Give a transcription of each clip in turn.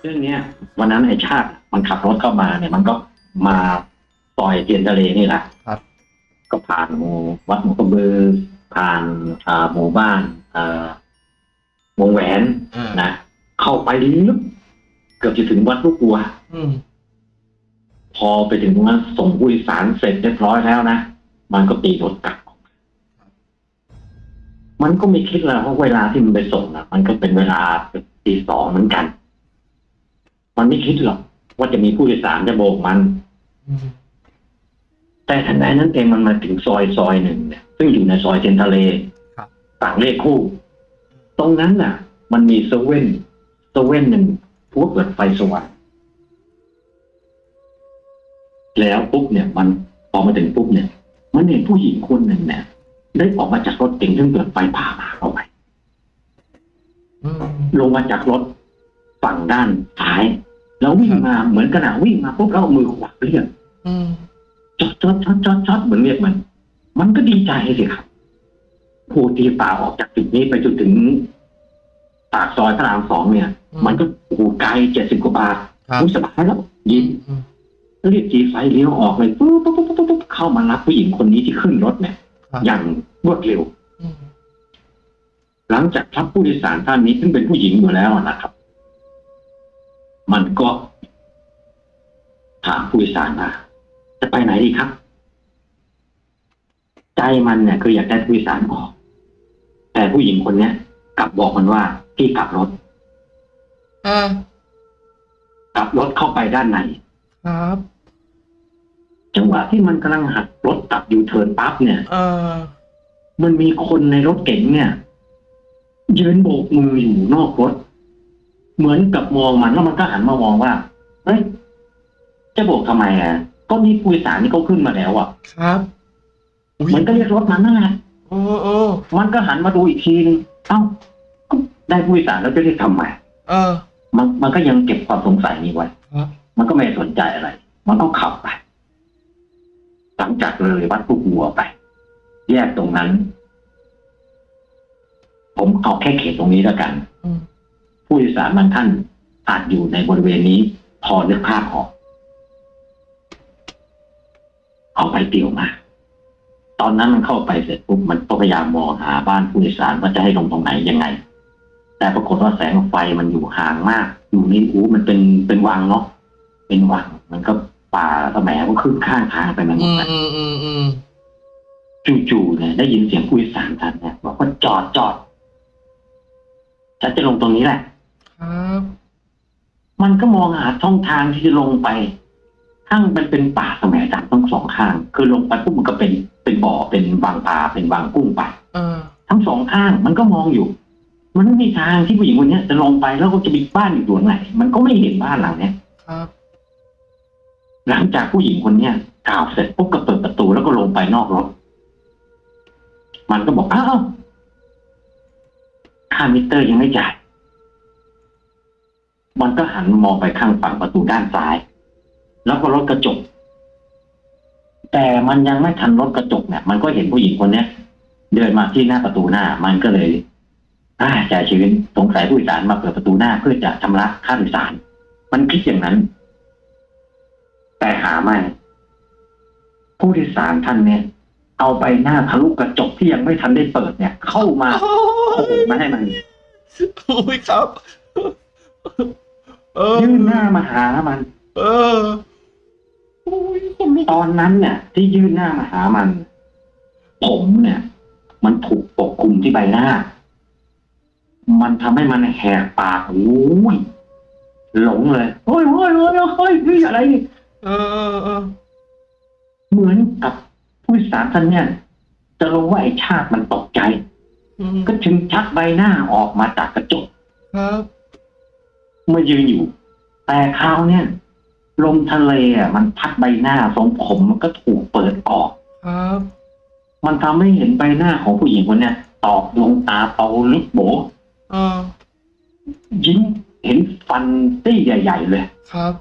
เรื่องเนี้ยวันนั้นไอ้ชาติมันขับรถเข้ามาเนี่ยมันก็มาซอยเทียนทะเลนี่แหละครับ ก็ผ่านหมู่วัดหมู่กระบือผ่านอ่าหมู่บ้านอ่าวงแหวนอ่านะเข้าไปลึกเกือบจะถึงวัดลูกวัว อืมพอไปถึงตรงนั้นส่งผู้โดยสารเสร็จเรียบร้อยแล้วนะ มันก็ตีรถกลับ มันก็ไม่คิดแล้วว่าเวลาที่มันไปส่งนะมันก็เป็นเวลาตีสองเหมือนกัน มันไม่คิดหรอกว่าจะมีผู้โดยสารจะโบกมันอืมแต่ทันใดนั้นเองมันมาถึงซอยซอยหนึ่งเนี่ยซึ่งอยู่ในซอยเทนทะเลครับต่างเลขคู่ ตรงนั้นน่ะ มันมีเซเว่นเซเว่นหนึ่งพวกเปิดไฟสว่างแล้วปุ๊บเนี่ย มันพอมาถึงปุ๊บเนี่ย มันเห็นผู้หญิงคนหนึ่งเนี่ยได้ออกมาจากรถเก๋งซึ่งเปิดไฟผ่ามาเข้าไปอืมลงมาจากรถ ฝั่งด้านซ้าย แล้ววิ่งมาเหมือนกันอะวิ่งมาปุ๊บแล้วเอามือขวาเรียกอืมจอดจอดจอดจอดจอดเหมือนเรียกมัน มันก็ดีใจสิครับผู้ตีป่าออกจากจุดนี้ไปจนถึงปากซอยพระรามสองเนี่ย มันก็โอ้โหไกลเจ็ดสิบกว่าบาทครับอุ๊ยสบายแล้วยิ้มอืมเรียกจีไฟเลี้ยวออกเลยปุ๊บปุ๊บปุ๊บปุ๊บปุ๊บเข้ามารับผู้หญิงคนนี้ที่ขึ้นรถเนี่ยครับอย่างรวดเร็วอืมหลังจากรับผู้โดยสารท่านนี้ซึ่งเป็นผู้หญิงอยู่แล้วนะครับ มันก็ถามผู้โดยสารว่าจะไปไหนดีครับ ใจมันเนี่ยคืออยากได้ผู้โดยสารออก แต่ผู้หญิงคนเนี้ยกลับบอกมันว่าพี่กลับรถอ่ากลับรถเข้าไปด้านในครับจังหวะที่มันกำลังหักรถกลับยูเทิร์นปั๊บเนี่ยอ่ามันมีคนในรถเก๋งเนี่ย ยืนโบกมืออยู่นอกรถ เหมือนกับมองมันแล้วมันก็หันมามองว่าเฮ้ยจะโบกทำไมอะก็นี่ผู้โดยสารนี่เขาขึ้นมาแล้วอะ ครับอุ้ยมันก็เรียกรถมันนั่นแหละโอ้โอ้มันก็หันมาดูอีกทีนึงเอ้าก็ได้ผู้โดยสารแล้วจะเรียกทำไมเออ มันมันก็ยังเก็บความสงสัยนี้ไว้ครับมันก็ไม่สนใจอะไร มันต้องขับไป หลังจากเลยวัดผู้หัวไป แยกตรงนั้น ผมเอาแค่เขตตรงนี้แล้วกันอืม ผู้โดยสารบางท่านอาจอยู่ในบริเวณนี้ พอนึกภาพออก เอาไปเตี่ยวมา ตอนนั้นมันเข้าไปเสร็จปุ๊บมันก็พยายามมองหาบ้านผู้โดยสารว่าจะให้ลงตรงไหนยังไง แต่ปรากฏว่าแสงไฟมันอยู่ห่างมาก อยู่นี่อู้มันเป็นเป็นวังเนาะเป็นวังมันก็ป่าสมัยก็ขึ้นข้างทางไปมันหมอืดมนะอืมอืมอืมจู่ๆเนี่ยได้ยินเสียงผู้โดยสารท่านเนี่ยบอกว่าจอดจอดฉันจะลงตรงนี้แหละ ครับ มันก็มองหาช่องทางที่จะลงไป ข้างมันเป็นป่าสมัยดำทั้งสองข้าง คือลงไปปุ๊บมันก็เป็นเป็นบ่อเป็นวางปลาเป็นวางกุ้งไปเออทั้งสองข้างมันก็มองอยู่ มันไม่มีทางที่ผู้หญิงคนเนี้ยจะลงไปแล้วก็จะมีบ้านอยู่ตรงไหน มันก็ไม่เห็นบ้านหลังเนี้ยครับ หลังจากผู้หญิงคนเนี้ยกล่าวเสร็จปุ๊บก็เปิดประตูแล้วก็ลงไปนอกรถ มันก็บอกอ้าวค่ามิเตอร์ยังไม่จ่าย มันก็หันมองไปข้างฝั่งประตูด้านซ้าย แล้วก็รถกระจก แต่มันยังไม่ทันรถกระจกเนี่ย มันก็เห็นผู้หญิงคนเนี้ยเดินมาที่หน้าประตูหน้า มันก็เลยอ่าจ่ายชีวิตสงสัยผู้โดยสารมาเปิดประตูหน้าเพื่อจะชำระค่าโดยสาร มันคิดอย่างนั้น แต่หาไม่ ผู้โดยสารท่านเนี่ย เอาใบหน้าทะลุกระจกที่ยังไม่ทันได้เปิดเนี่ย เข้ามาโอ้โอ้โหยมาให้มัน โอ้ยครับ เออ ยื่นหน้ามาหามัน เออโอ้ยคนลุกตอนนั้นเนี่ยที่ยื่นหน้ามาหามัน ผมเนี่ย มันถูกปกคลุมที่ใบหน้า มันทำให้มันแหกปากโอ้ยหลงเลยโอ้ยโอ้ยโอ้ยโอ้ยนี่อะไรนี่เออเออเออเหมือนกับผู้โดยสารท่านเนี่ย จะรู้ว่าไอ้ชาติมันตกใจอืมก็จึงชักใบหน้าออกมาจากกระจกครับเมื่อยืนอยู่ แต่คราวเนี่ยลมทะเลอะมันพัดใบหน้าทรงผมมันก็ถูกเปิดออกครับมันทำให้เห็นใบหน้าของผู้หญิงคนเนี้ยตอบดวงตาโตลึกโบเออยิ้มเห็นฟันตี้ใหญ่ ๆ เลยครับ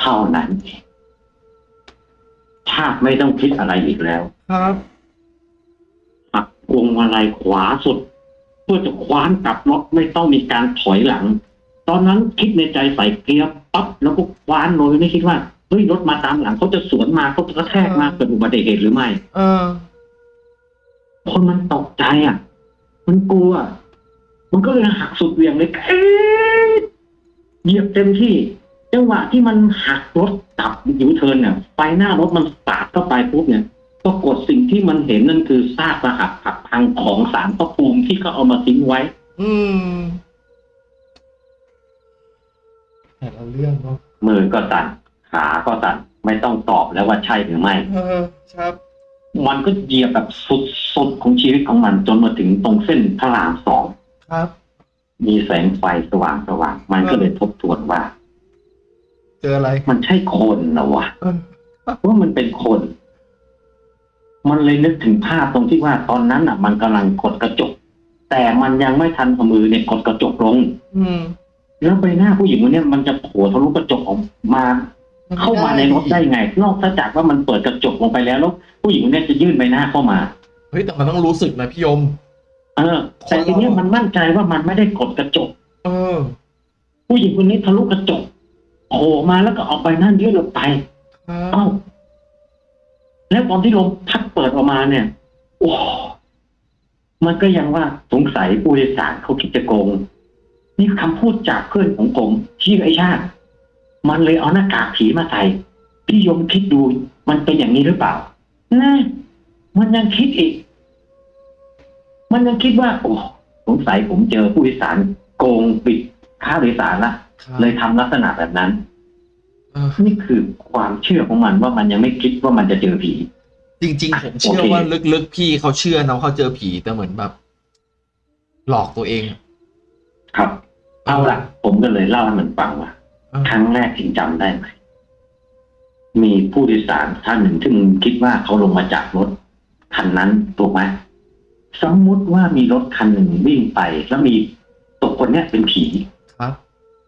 เท่านั้นเองชาติไม่ต้องคิดอะไรอีกแล้ว ครับหักพวงมาลัยขวาสุด เพื่อจะคว้านกลับรถไม่ต้องมีการถอยหลัง ตอนนั้นคิดในใจใส่เกียร์ปั๊บแล้วก็คว้านโดยไม่คิดว่าเฮ้ยรถมาตามหลังเขาจะสวนมาเขาจะกระแทกมาเกิดอุบัติเหตุหรือไม่เออ คนมันตกใจอะ มันกลัว มันก็เลยหักสุดเหวี่ยงเลยเอ๊ะเหยียบเต็มที่จังหวะที่มันหักรถกลับยูเทิร์นเนี่ยไฟหน้ารถมันปาดเข้าไปปุ๊บเนี่ย ปรากฏสิ่งที่มันเห็นนั่นคือซากสหักหักพังของสารพระภูมิที่เขาเอามาทิ้งไว้ อืมแต่ละเรื่องเนาะมือก็สั่นขาก็สั่นไม่ต้องตอบแล้วว่าใช่หรือไม่เออครับ มันก็เหยียบแบบสุดๆของชีวิตของมันจนมาถึงตรงเส้นพระรามสองครับ มีแสงไฟสว่างสว่างๆมันก็เลยทบทวนว่า เจออะไร มันใช่คนนะวะเออว่ามันเป็นคน มันเลยนึกถึงภาพตรงที่ว่าตอนนั้นอะ มันกำลังกดกระจก แต่มันยังไม่ทันเอามือเนี่ยกดกระจกลง อืมแล้วใบหน้าผู้หญิงคนเนี้ยมันจะโผล่ทะลุกระจกออกมา เข้ามาในรถได้ไง นอกจากว่ามันเปิดกระจกลงไปแล้วแล้วผู้หญิงคนเนี้ยจะยื่นใบหน้าเข้ามาเฮ้ยแต่มันต้องรู้สึกนะพี่ยม เออแต่ทีเนี้ยมันมั่นใจว่ามันไม่ได้กดกระจก เออ ผู้หญิงคนนี้ทะลุกระจกโผล่มาแล้วก็เอาใบหน้ายื่นออกไปครับเอ้า แล้วตอนที่ลมพัดเปิดออกมาเนี่ย โอ้มันก็ยังว่าสงสัยผู้โดยสารเขาคิดจะโกง นี่คำพูดจากเพื่อนของผมที่อไอชาติ มันเลยเอาหน้ากากผีมาใส่พี่ยมคิดดูมันเป็นอย่างนี้หรือเปล่านะมันยังคิดอีก มันยังคิดว่าโอ้สงสัยผมเจอผู้โดยสารโกงปิดค่าโดยสารละครับเลยทำลักษณะแบบนั้นเออ นี่คือความเชื่อของมันว่ามันยังไม่คิดว่ามันจะเจอผี จริง ๆ ผมเชื่อโอเคว่าลึกๆพี่เขาเชื่อนะว่าเขาเจอผีแต่เหมือนแบบ หลอกตัวเอง ครับ เอาละผมก็เลยเล่าให้มันฟังว่าเออครั้งแรกถึงจำได้ไหมมีผู้โดยสารท่านหนึ่งที่มึงคิดว่าเขาลงมาจากรถคันนั้นถูกไหมสมมุติว่ามีรถคันหนึ่งวิ่งไป แล้วมีตัวคนเนี้ยเป็นผีครับ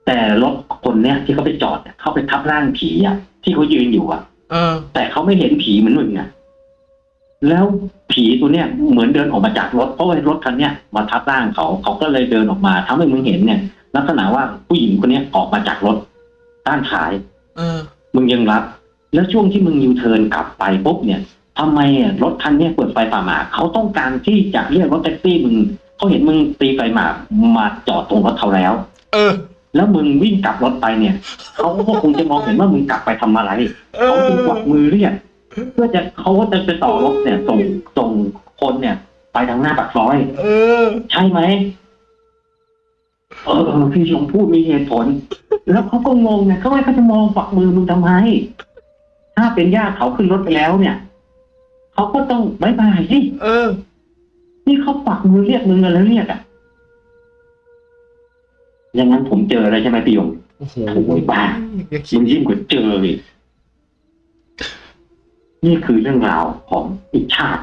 แต่รถคนเนี้ยที่เขาไปจอดเนี่ยเขาไปทับร่างผีอะที่เขายืนอยู่อะเออ แต่เขาไม่เห็นผีเหมือนมึงอะแล้วผีตัวเนี้ยเหมือนเดินออกมาจากรถเพราะว่ารถคันเนี้ยมาทับร่างเขาเขาก็เลยเดินออกมาทำให้มึงเห็นเนี่ยลักษณะว่าผู้หญิงคนเนี้ยออกมาจากรถด้านท้าย เออ มึงยังรับ แล้วช่วงที่มึงยูเทิร์นกลับไปปุ๊บเนี่ยทำไมอะรถคันเนี้ยเปิดไฟฝ่าหมาเขาต้องการที่จะเรียกรถแท็กซี่มึงเขาเห็นมึงตีไฟหมามาจอดตรงรถเขาแล้ว เออ แล้วมึงวิ่งกลับรถไปเนี่ยเขาก็คงจะมองเห็นว่ามึงกลับไปทำอะไรเอเขาอจึงกวักมือเรียกเพื่อจะเขาก็จะไปต่อรถเนี่ยส่งส่งคนเนี่ย ไปทางหน้าปากซอยเออ ใช่ไหมเออพี่ชมพูดมีเหตุผล แล้วเขาก็งงเนี่ยเขาไม่เขาจะมองฝักมือมึงทำไม ถ้าเป็นญาติเขาขึ้นรถไปแล้วเนี่ยเขาก็ต้องบายบายสิเออ นี่เขาปักมือเรียกมึงกันแล้วเรียกอะ อย่างนั้นผมเจออะไรใช่ไหมพี่ยงโอ้โหโอ้ยบ้าอย่าคิมัดนยิ่งกว่าเจออีกนี่คือเรื่องราวของอีกชาติ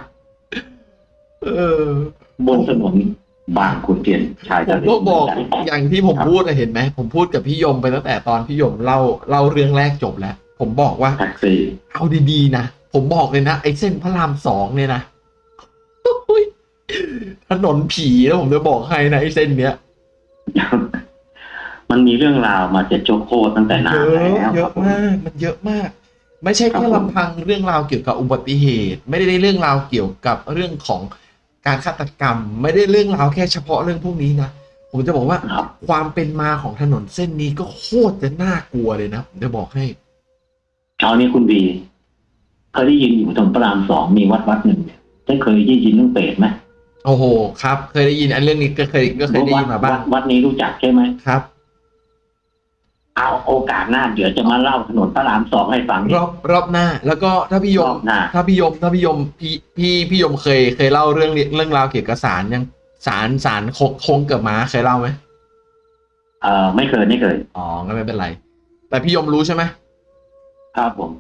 เออบนถนนบางขุนเทียนชายผทะมเลก็บอกเหมืนนอย่างที่ผมพูดอะเห็นไหมผมพูดกับพี่ยมไปตั้งแต่ตอนพี่ยมเล่าเล่าเรื่องแรกจบแล้ว ผมบอกว่าแท็กซี่เอาดีๆนะผมบอกเลยนะไอ้เส้นพระรามสองเนี่ยนะอุ๊ยถนนผีแล้วผมจะบอกให้นะไอ้เส้นเนี้ย มันมีเรื่องราวมาเจ็ดโจโคตั้งแต่นาเยนอะแล้วเยครัอะบผมมากมันเยอะมาก ไม่ใช่ครับแค่ผมลำพังเรื่องราวเกี่ยวกับอุบัติเหตุ ไม่ได้เรื่องราวเกี่ยวกับเรื่องของการฆาตกรรม ไม่ได้เรื่องราวแค่เฉพาะเรื่องพวกนี้นะผมจะบอกว่าครับความเป็นมาของถนนเส้นนี้ก็โคตรจะน่ากลัวเลยนะผมจะบอกให้เช้านี้คุณบีเคยได้ยินอยู่ตรงพระรามสองมีวัดวัดหนึ่งเนี่ยได้เคยได้ยินเรื่องเปรตไหมโอ้โห ครับ เคยได้ยินอันเรื่องนี้ก็เคยก็เคยได้ยินมาบ้างวัดวัดนี้รู้จักใช่ไหมครับ เอาโอกาสหน้าเดี๋ยวจะมาเล่าถนนพระรามสองให้ฟัง รอบรอบหน้า แล้วก็ถ้าพี่ยรมอบหน้า ถ้าพี่ยมถ้าพี่ยมพี่พี่พี่ยมเคยเคยเล่าเรื่องเรื่องราวเกี่ยวกับสารยังสารสารโคโคงเกิดมาเคยเล่าไหมเอ่อไม่เคยไม่เคยอ๋อก็ไม่เป็นไร แต่พี่ยมรู้ใช่ไหมครับผม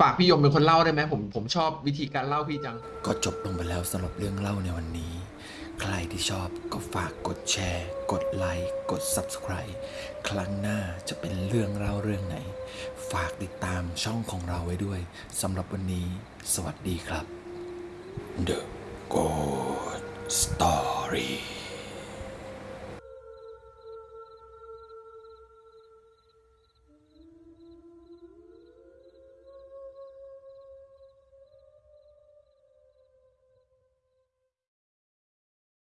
ฝากพี่ยมเป็นคนเล่าได้ไหมผมผมชอบวิธีการเล่าพี่จัง ก็จบลงไปแล้วสำหรับเรื่องเล่าในวันนี้ ใครที่ชอบก็ฝากกดแชร์ กดไลค์ กด Subscribe ครั้งหน้าจะเป็นเรื่องเล่าเรื่องไหน ฝากติดตามช่องของเราไว้ด้วยสำหรับวันนี้ สวัสดีครับ The Good Story